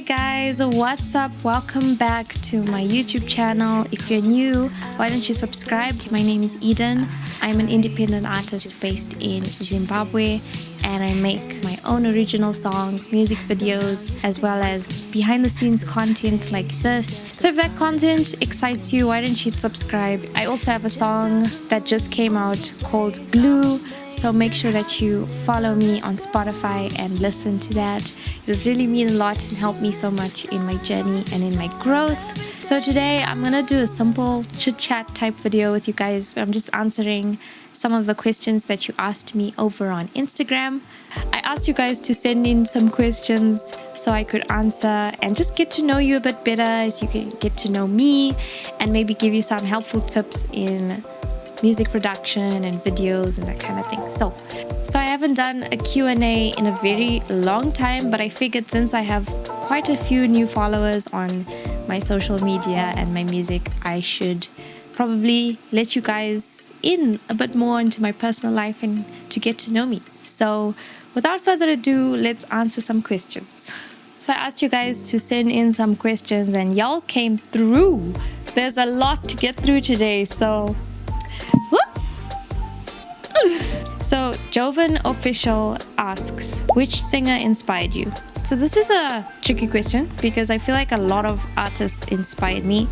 Hey guys, what's up? Welcome back to my YouTube channel. If you're new, why don't you subscribe? My name is Eden. I'm an independent artist based in Zimbabwe and I make my own original songs, music videos, as well as behind the scenes content like this. So if that content excites you, why don't you subscribe? I also have a song that just came out called Blue, so make sure that you follow me on Spotify and listen to that. It would really mean a lot and help me so much in my journey and in my growth. So today I'm gonna do a simple chit chat type video with you guys. I'm just answering some of the questions that you asked me over on Instagram. I asked you guys to send in some questions so I could answer and just get to know you a bit better as you can get to know me and maybe give you some helpful tips in music production and videos and that kind of thing. So, so I haven't done a Q&A in a very long time, but I figured since I have quite a few new followers on my social media and my music, I should probably let you guys in a bit more into my personal life and to get to know me. So without further ado, let's answer some questions. So I asked you guys to send in some questions and y'all came through. There's a lot to get through today, so so Joven Official asks, which singer inspired you? So this is a tricky question because I feel like a lot of artists inspired me.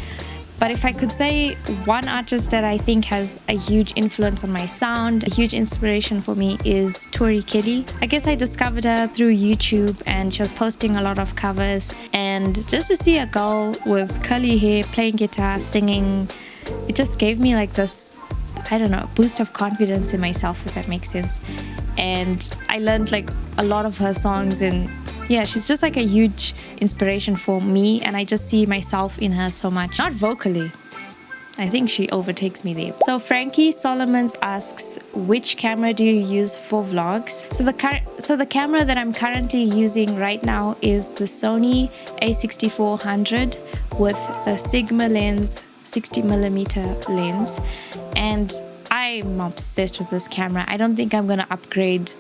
But if I could say one artist that I think has a huge influence on my sound, a huge inspiration for me is Tori Kelly. I guess I discovered her through YouTube and she was posting a lot of covers. And just to see a girl with curly hair playing guitar, singing, it just gave me like this, I don't know, boost of confidence in myself, if that makes sense. And I learned like a lot of her songs and yeah, she's just like a huge inspiration for me and I just see myself in her so much. Not vocally. I think she overtakes me there. So Frankie Solomons asks, which camera do you use for vlogs? So the so the camera that I'm currently using right now is the Sony a6400 with the Sigma lens, 60 millimeter lens. And I'm obsessed with this camera. I don't think I'm gonna upgrade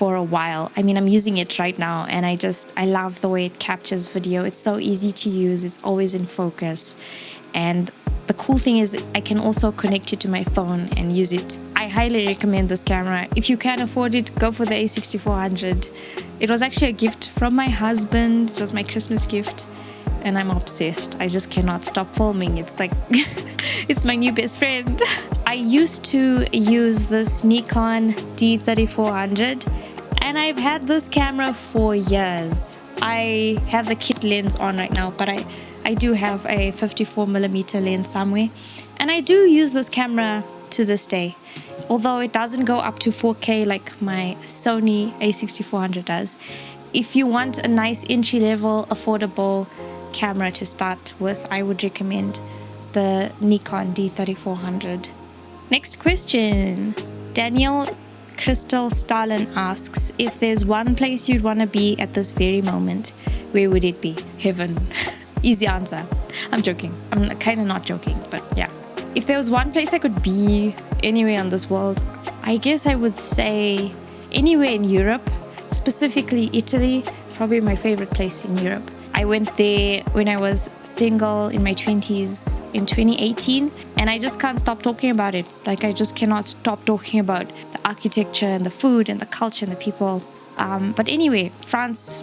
for a while. I mean, I'm using it right now and I just, I love the way it captures video. It's so easy to use. It's always in focus. And the cool thing is I can also connect it to my phone and use it. I highly recommend this camera. If you can afford it, go for the A6400. It was actually a gift from my husband. It was my Christmas gift and I'm obsessed. I just cannot stop filming. It's like, it's my new best friend. I used to use this Nikon D3400 and I've had this camera for years. I have the kit lens on right now, but I, I do have a 54 millimeter lens somewhere. And I do use this camera to this day. Although it doesn't go up to 4K like my Sony a6400 does. If you want a nice entry level, affordable camera to start with, I would recommend the Nikon D3400. Next question. Daniel Crystal Stalin asks, if there's one place you'd want to be at this very moment, where would it be? Heaven. Easy answer. I'm joking. I'm kind of not joking, but yeah. If there was one place I could be anywhere in this world, I guess I would say anywhere in Europe, specifically Italy. Probably my favorite place in Europe. I went there when I was single in my 20s in 2018 and I just can't stop talking about it. Like I just cannot stop talking about the architecture and the food and the culture and the people. Um, but anyway, France,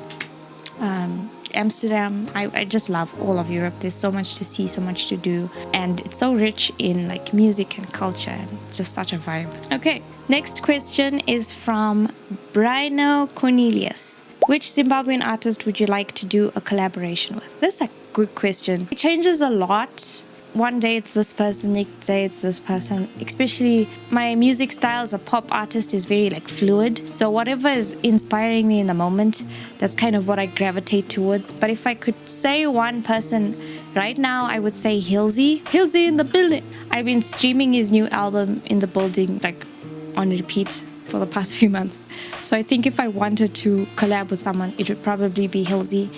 um, Amsterdam, I, I just love all of Europe. There's so much to see, so much to do. And it's so rich in like music and culture and just such a vibe. Okay, next question is from Brino Cornelius. Which Zimbabwean artist would you like to do a collaboration with? This is a good question. It changes a lot. One day it's this person, next day it's this person. Especially my music style as a pop artist is very like fluid. So whatever is inspiring me in the moment, that's kind of what I gravitate towards. But if I could say one person right now, I would say Hilsey. Hilsey in the building. I've been streaming his new album in the building like on repeat for the past few months. So I think if I wanted to collab with someone, it would probably be Hilsey.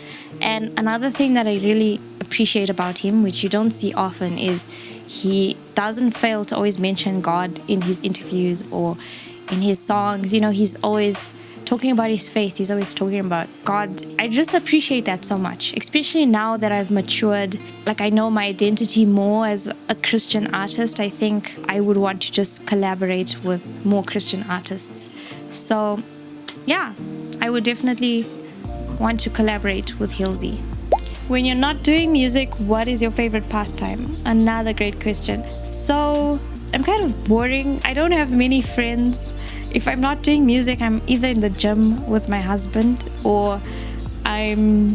And another thing that I really appreciate about him, which you don't see often, is he doesn't fail to always mention God in his interviews or in his songs. You know, he's always talking about his faith. He's always talking about God. I just appreciate that so much, especially now that I've matured. Like, I know my identity more as a Christian artist. I think I would want to just collaborate with more Christian artists. So, yeah, I would definitely want to collaborate with Hilsey. When you're not doing music, what is your favorite pastime? Another great question. So, I'm kind of boring. I don't have many friends. If I'm not doing music, I'm either in the gym with my husband or I'm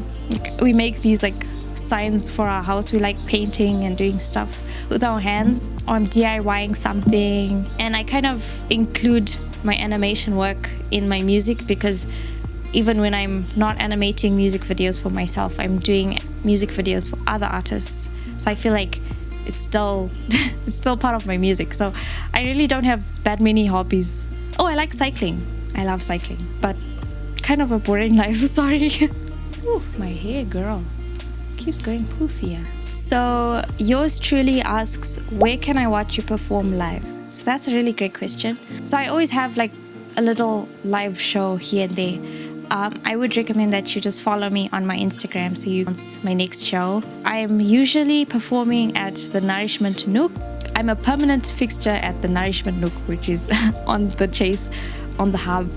we make these like signs for our house. We like painting and doing stuff with our hands or I'm DIYing something and I kind of include my animation work in my music because even when I'm not animating music videos for myself, I'm doing music videos for other artists. So I feel like it's still it's still part of my music. So I really don't have that many hobbies. Oh, I like cycling. I love cycling, but kind of a boring life. Sorry. Ooh, my hair, girl, keeps going poofier. So yours truly asks, where can I watch you perform live? So that's a really great question. So I always have like a little live show here and there um, I would recommend that you just follow me on my Instagram so you can see my next show. I am usually performing at the Nourishment Nook. I'm a permanent fixture at the Nourishment Nook, which is on the Chase, on the hub.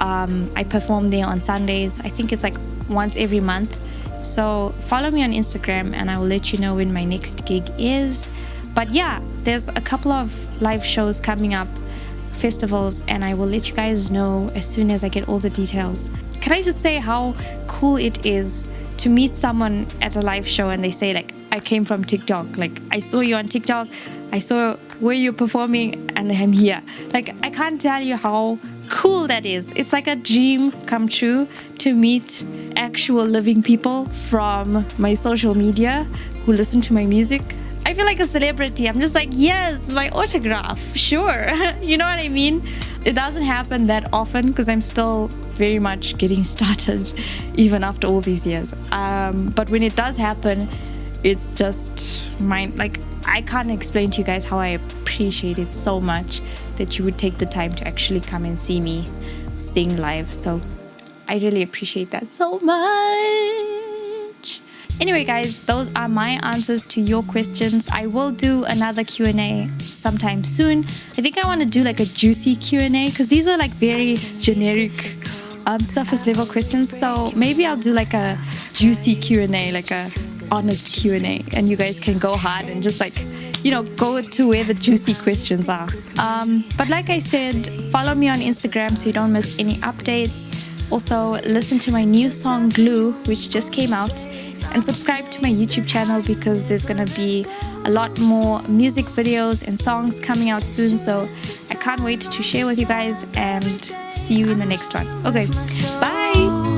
Um, I perform there on Sundays. I think it's like once every month. So follow me on Instagram and I will let you know when my next gig is. But yeah, there's a couple of live shows coming up festivals and I will let you guys know as soon as I get all the details. Can I just say how cool it is to meet someone at a live show and they say like I came from TikTok like I saw you on TikTok I saw where you're performing and I'm here like I can't tell you how cool that is it's like a dream come true to meet actual living people from my social media who listen to my music I feel like a celebrity. I'm just like, yes, my autograph, sure. you know what I mean? It doesn't happen that often because I'm still very much getting started, even after all these years. Um, but when it does happen, it's just my like I can't explain to you guys how I appreciate it so much that you would take the time to actually come and see me sing live. So I really appreciate that so much. Anyway, guys, those are my answers to your questions. I will do another Q&A sometime soon. I think I want to do like a juicy Q&A because these were like very generic um, surface level questions. So maybe I'll do like a juicy Q&A, like a honest Q&A and you guys can go hard and just like you know, go to where the juicy questions are. Um, but like I said, follow me on Instagram so you don't miss any updates. Also, listen to my new song Glue, which just came out, and subscribe to my YouTube channel because there's gonna be a lot more music videos and songs coming out soon. So I can't wait to share with you guys and see you in the next one. Okay, bye.